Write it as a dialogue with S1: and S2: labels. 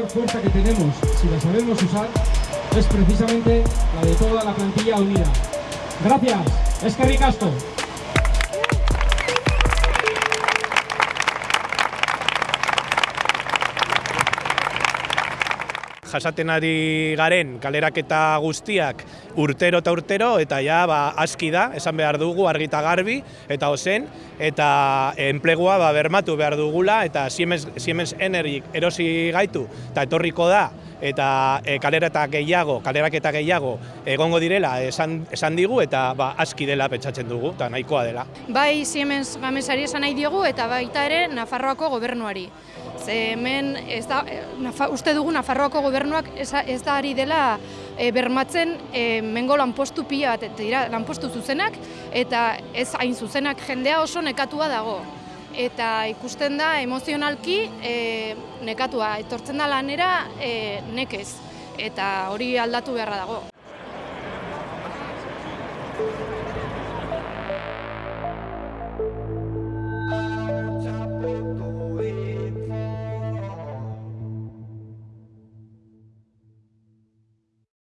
S1: fuerza que tenemos, si la sabemos usar, es precisamente la de toda la plantilla unida. Gracias, es que.
S2: Jasaten ari garen kaleraketa guztiak urtero eta urtero eta ja ba, aski da, esan behar dugu argita garbi eta ozen eta enplegua ba, bermatu behar dugula eta Siemens, Siemens Energy erosi gaitu eta etorriko da eta e, kalerata gehiago, kaleraketa gehiago egongo direla esan, esan digu eta ba, aski dela pentsatzen dugu eta nahikoa dela.
S3: Bai Siemens Gamesari esan nahi diogu eta baita ere Nafarroako gobernuari. Ze hemen ez da, nafa, uste dugu Nafarroako gobernuak ez, ez da ari dela e, bermatzen e, mengo lanpostu pila bat, dira lanpostu zuzenak eta ez hain zuzenak jendea oso nekatua dago. Eta ikusten da emozionalki e, nekatua, etortzen da lanera e, nekez eta hori aldatu beharra dago.